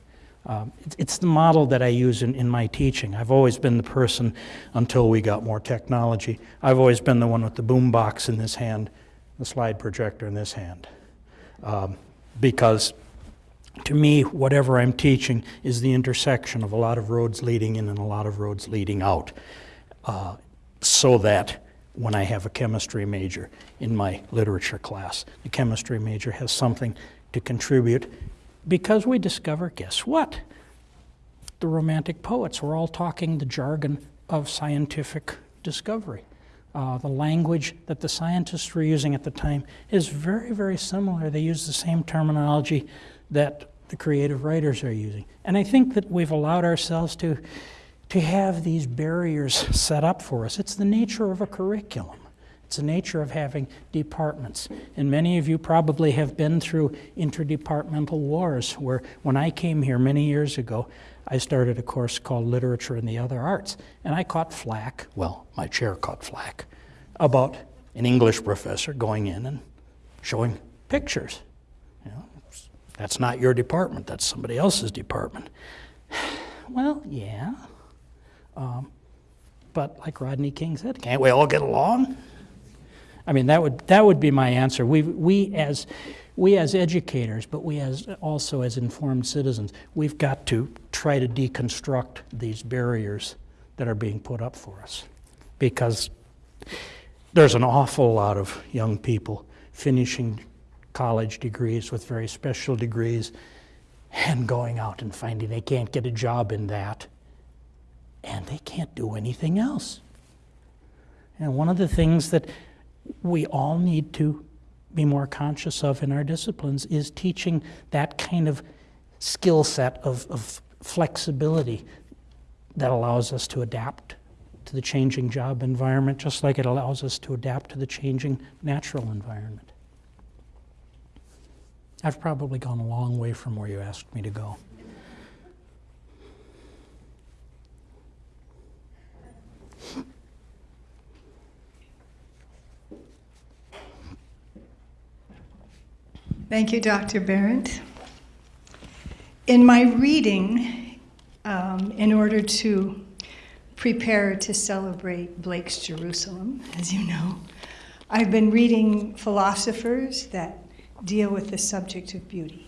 Um, it's, the model that I use in, in my teaching. I've always been the person, until we got more technology, I've always been the one with the boom box in this hand, the slide projector in this hand. Um, because to me, whatever I'm teaching is the intersection of a lot of roads leading in and a lot of roads leading out. Uh, so that when I have a chemistry major in my literature class. The chemistry major has something to contribute because we discover, guess what? The Romantic poets were all talking the jargon of scientific discovery. Uh, the language that the scientists were using at the time is very, very similar. They use the same terminology that the creative writers are using. And I think that we've allowed ourselves to to have these barriers set up for us. It's the nature of a curriculum. It's the nature of having departments. And many of you probably have been through interdepartmental wars where when I came here many years ago, I started a course called Literature and the Other Arts. And I caught flack, well, my chair caught flack, about an English professor going in and showing pictures. You know, that's not your department, that's somebody else's department. Well, yeah, um, but like Rodney King said, can't we all get along? I mean, that would, that would be my answer. We, we, as, we as educators, but we as, also as informed citizens, we've got to try to deconstruct these barriers that are being put up for us. Because there's an awful lot of young people finishing college degrees with very special degrees and going out and finding they can't get a job in that and they can't do anything else. And one of the things that we all need to be more conscious of in our disciplines is teaching that kind of skill set of, of flexibility that allows us to adapt to the changing job environment, just like it allows us to adapt to the changing natural environment. I've probably gone a long way from where you asked me to go. Thank you, Dr. Behrendt. In my reading, um, in order to prepare to celebrate Blake's Jerusalem, as you know, I've been reading philosophers that deal with the subject of beauty,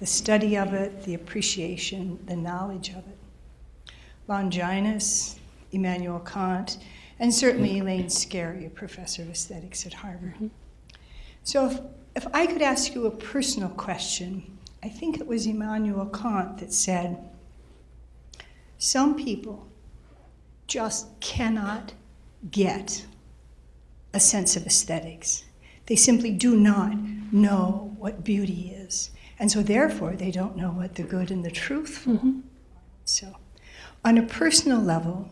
the study of it, the appreciation, the knowledge of it. Longinus, Immanuel Kant, and certainly Elaine Scarry, a professor of aesthetics at Harvard. So if I could ask you a personal question, I think it was Immanuel Kant that said, Some people just cannot get a sense of aesthetics. They simply do not know what beauty is. And so, therefore, they don't know what the good and the truthful. Mm-hmm. So, on a personal level,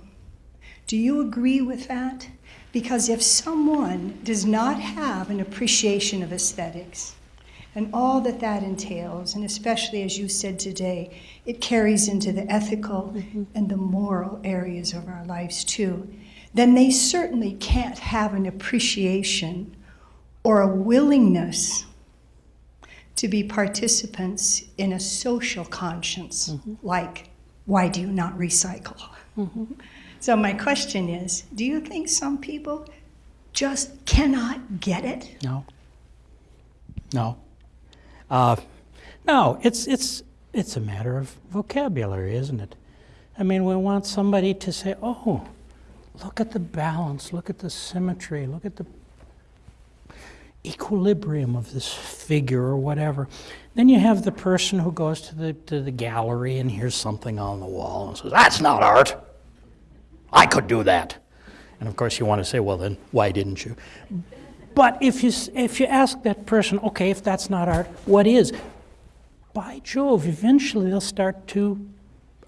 do you agree with that? Because if someone does not have an appreciation of aesthetics and all that that entails, and especially as you said today, it carries into the ethical mm-hmm. and the moral areas of our lives too, then they certainly can't have an appreciation or a willingness to be participants in a social conscience, mm-hmm. like, why do you not recycle? Mm-hmm. So, my question is do you think some people just cannot get it? No. No. Uh, no, it's, it's, it's a matter of vocabulary, isn't it? I mean, we want somebody to say, oh, look at the balance, look at the symmetry, look at the equilibrium of this figure or whatever. Then you have the person who goes to the, to the gallery and hears something on the wall and says, that's not art. I could do that. And of course, you want to say, well, then why didn't you? But if you, if you ask that person, okay, if that's not art, what is? By Jove, eventually they'll start to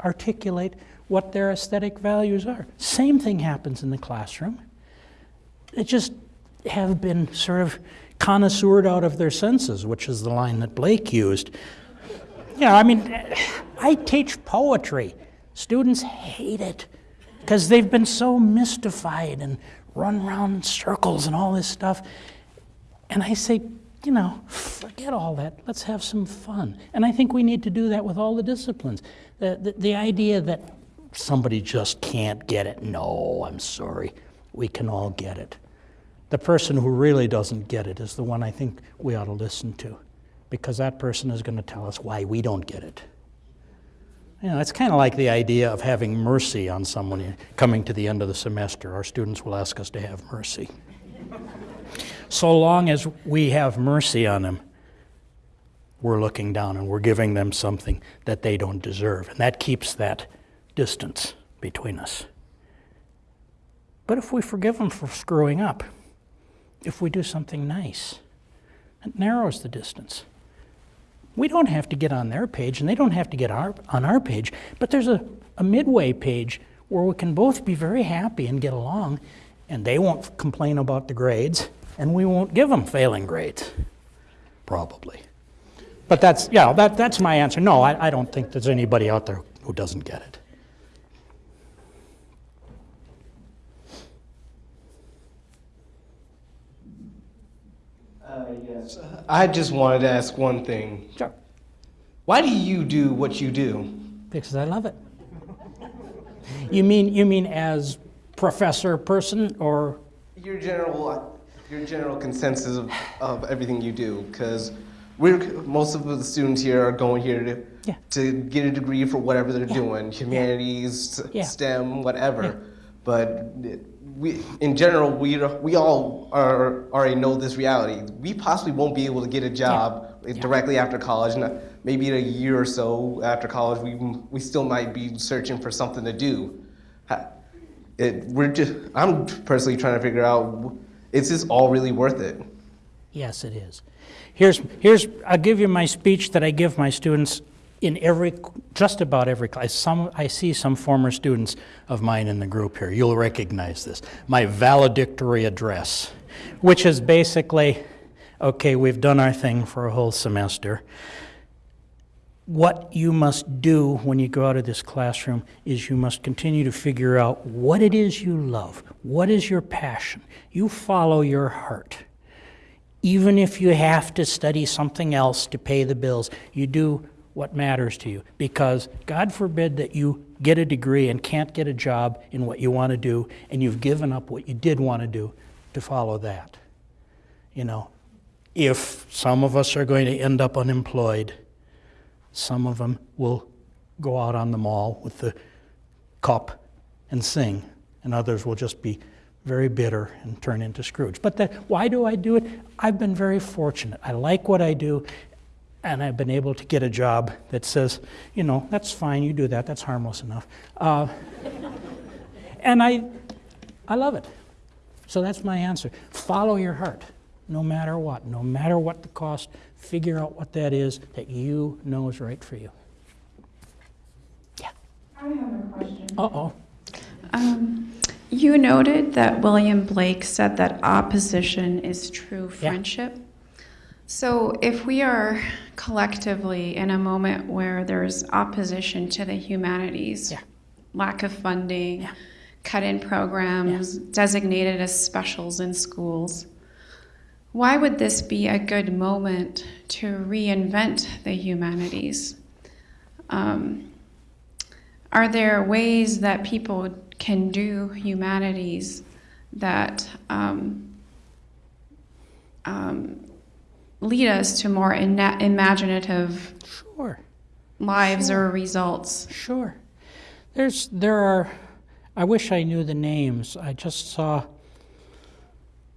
articulate what their aesthetic values are. Same thing happens in the classroom. They just have been sort of connoisseured out of their senses, which is the line that Blake used. Yeah, I mean, I teach poetry. Students hate it because they've been so mystified and run around in circles and all this stuff. And I say, you know, forget all that. Let's have some fun. And I think we need to do that with all the disciplines. The, the, the idea that somebody just can't get it. No, I'm sorry. We can all get it. The person who really doesn't get it is the one I think we ought to listen to because that person is going to tell us why we don't get it. You know, it's kind of like the idea of having mercy on someone coming to the end of the semester. Our students will ask us to have mercy. so long as we have mercy on them, we're looking down and we're giving them something that they don't deserve. And that keeps that distance between us. But if we forgive them for screwing up, if we do something nice, it narrows the distance. We don't have to get on their page, and they don't have to get our, on our page, but there's a, a midway page where we can both be very happy and get along, and they won't complain about the grades, and we won't give them failing grades. Probably. But that's, yeah, that, that's my answer. No, I, I don't think there's anybody out there who doesn't get it. Uh, yes. I just wanted to ask one thing. Sure. Why do you do what you do? Because I love it. You mean, you mean as professor person or Your general, your general consensus of, of everything you do, because we're most of the students here are going here to Yeah. to get a degree for whatever they're Yeah. doing, humanities, Yeah. STEM, whatever. But we, in general, we we all are already know this reality. We possibly won't be able to get a job directly after college. Not, maybe in a year or so after college, we we still might be searching for something to do. It, we're just. I'm personally trying to figure out: is this all really worth it? Yes, it is. Here's, here's, I'll give you my speech that I give my students in every, just about every class. Some, I see some former students of mine in the group here. You'll recognize this. My valedictory address, which is basically, okay, we've done our thing for a whole semester. What you must do when you go out of this classroom is you must continue to figure out what it is you love, what is your passion. You follow your heart even if you have to study something else to pay the bills, you do what matters to you. Because God forbid that you get a degree and can't get a job in what you want to do, and you've given up what you did want to do to follow that. You know, if some of us are going to end up unemployed, some of them will go out on the mall with the cup and sing, and others will just be very bitter and turn into Scrooge. But that, why do I do it? I've been very fortunate. I like what I do, and I've been able to get a job that says, you know, that's fine, you do that, that's harmless enough. Uh, and I, I love it. So that's my answer. Follow your heart. no matter what, no matter what the cost, figure out what that is that you know is right for you. Yeah. I have a question. Uh-oh. Um, you noted that William Blake said that opposition is true friendship. Yeah. So, if we are collectively in a moment where there's opposition to the humanities, Yeah. lack of funding, Yeah. cut in programs, designated as specials in schools, why would this be a good moment to reinvent the humanities? Um, are there ways that people can do humanities that um, um, lead us to more ina- imaginative Sure. lives or results? Sure. There's there are I wish I knew the names. I just saw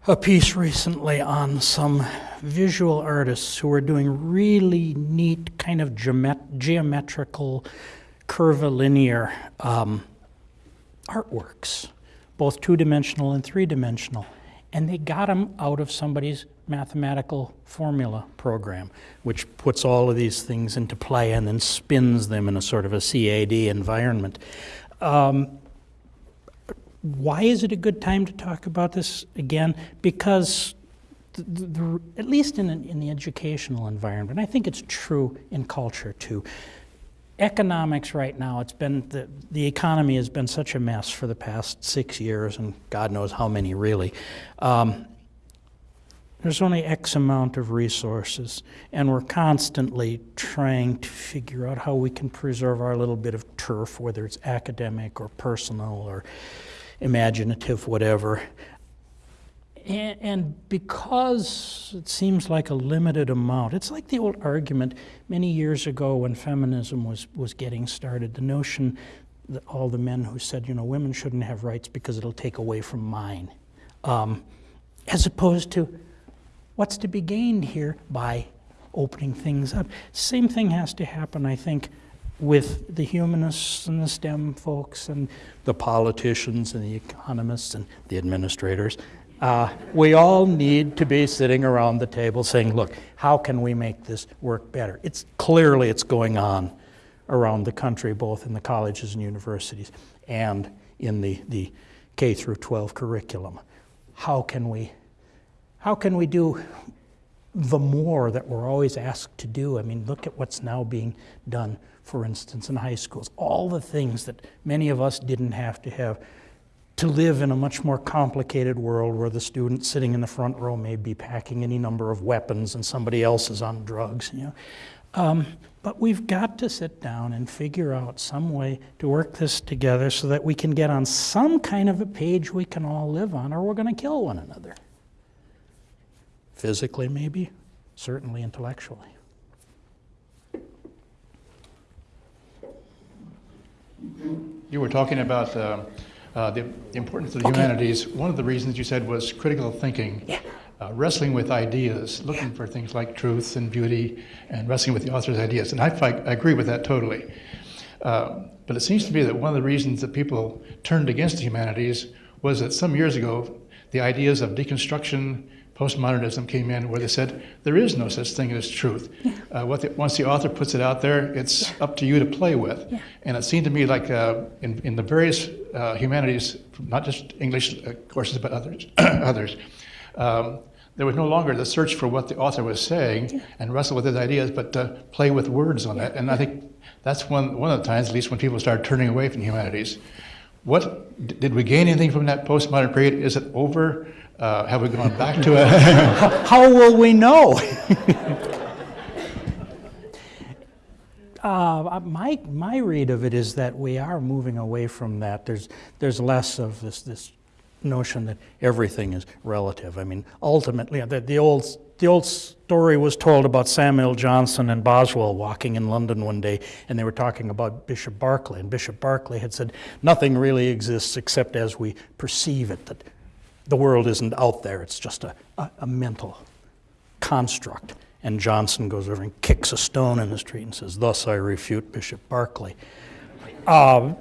a piece recently on some visual artists who are doing really neat kind of geomet- geometrical curvilinear um, artworks, both two-dimensional and three-dimensional. And they got them out of somebody's mathematical formula program, which puts all of these things into play and then spins them in a sort of a CAD environment. Um, why is it a good time to talk about this again? Because the, the, at least in, in the educational environment, I think it's true in culture too. Economics right now, it's been the, the economy has been such a mess for the past six years, and God knows how many really. Um, there's only X amount of resources, and we're constantly trying to figure out how we can preserve our little bit of turf, whether it's academic or personal or imaginative, whatever. And, and because it seems like a limited amount, it's like the old argument many years ago when feminism was, was getting started, the notion that all the men who said, you know, women shouldn't have rights because it'll take away from mine, um, as opposed to what's to be gained here by opening things up. Same thing has to happen, I think, with the humanists and the STEM folks and the politicians and the economists and the administrators. Uh, we all need to be sitting around the table saying, look, how can we make this work better? It's clearly it's going on around the country, both in the colleges and universities and in the, the K through 12 curriculum. How can we how can we do the more that we're always asked to do? I mean, look at what's now being done, for instance, in high schools. All the things that many of us didn't have to have to live in a much more complicated world where the student sitting in the front row may be packing any number of weapons and somebody else is on drugs. You know? Um, but we've got to sit down and figure out some way to work this together so that we can get on some kind of a page we can all live on, or we're going to kill one another. Physically, maybe, certainly intellectually. You were talking about uh, uh, the importance of the Okay. humanities. One of the reasons you said was critical thinking, Yeah. uh, wrestling with ideas, looking for things like truth and beauty, and wrestling with the author's ideas. And I, I agree with that totally. Uh, but it seems to me that one of the reasons that people turned against the humanities was that some years ago, the ideas of deconstruction, postmodernism came in, where they said there is no such thing as truth. Uh, what the, once the author puts it out there, it's up to you to play with. And it seemed to me like uh, in, in the various uh, humanities, not just English uh, courses, but others, others, um, there was no longer the search for what the author was saying and wrestle with his ideas, but uh, play with words on that. And I think that's one, one of the times, at least when people started turning away from humanities. What did we gain anything from that postmodern period? Is it over? Uh, have we gone back to it? How will we know? uh, my, my read of it is that we are moving away from that. There's, there's less of this, this notion that everything is relative. I mean, ultimately, the, the, old, the old story was told about Samuel Johnson and Boswell walking in London one day, and they were talking about Bishop Berkeley. And Bishop Berkeley had said, Nothing really exists except as we perceive it, that the world isn't out there, it's just a, a, a mental construct. And Johnson goes over and kicks a stone in the street and says, Thus I refute Bishop Berkeley. Uh,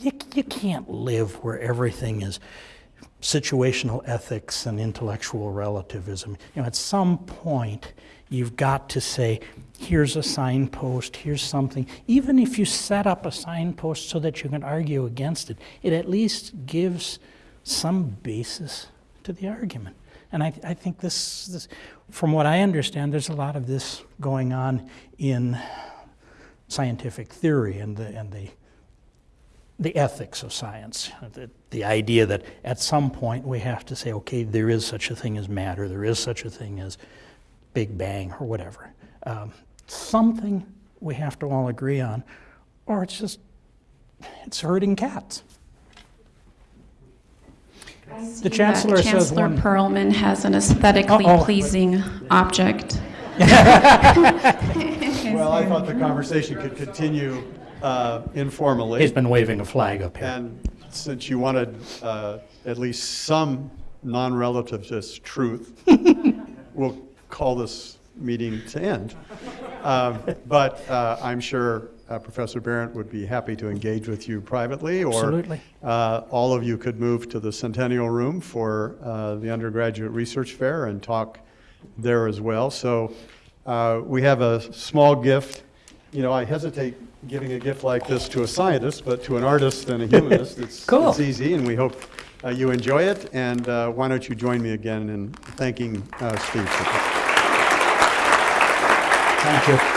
you, you can't live where everything is situational ethics and intellectual relativism. You know, at some point, you've got to say, here's a signpost, here's something. Even if you set up a signpost so that you can argue against it, it at least gives some basis to the argument. And I, I think this, this, from what I understand, there's a lot of this going on in scientific theory and the, and the the ethics of science, the, the idea that at some point we have to say, okay, there is such a thing as matter, there is such a thing as Big Bang or whatever. Um, something we have to all agree on, or it's just, it's herding cats. The chancellor says Chancellor one. Perlman has an aesthetically Uh-oh. pleasing object. Well, I thought the conversation could continue uh, informally. He's been waving a flag up here. And since you wanted uh, at least some non-relativist truth, we'll call this meeting to end. Um, But uh, I'm sure uh, Professor Behrendt would be happy to engage with you privately, or Absolutely. uh, all of you could move to the Centennial Room for uh, the undergraduate research fair and talk there as well. So uh, we have a small gift. You know, I hesitate giving a gift like this to a scientist, but to an artist and a humanist, it's, Cool. it's easy, and we hope uh, you enjoy it. And uh, why don't you join me again in thanking uh, Steve? for that. Thank you. Thank you.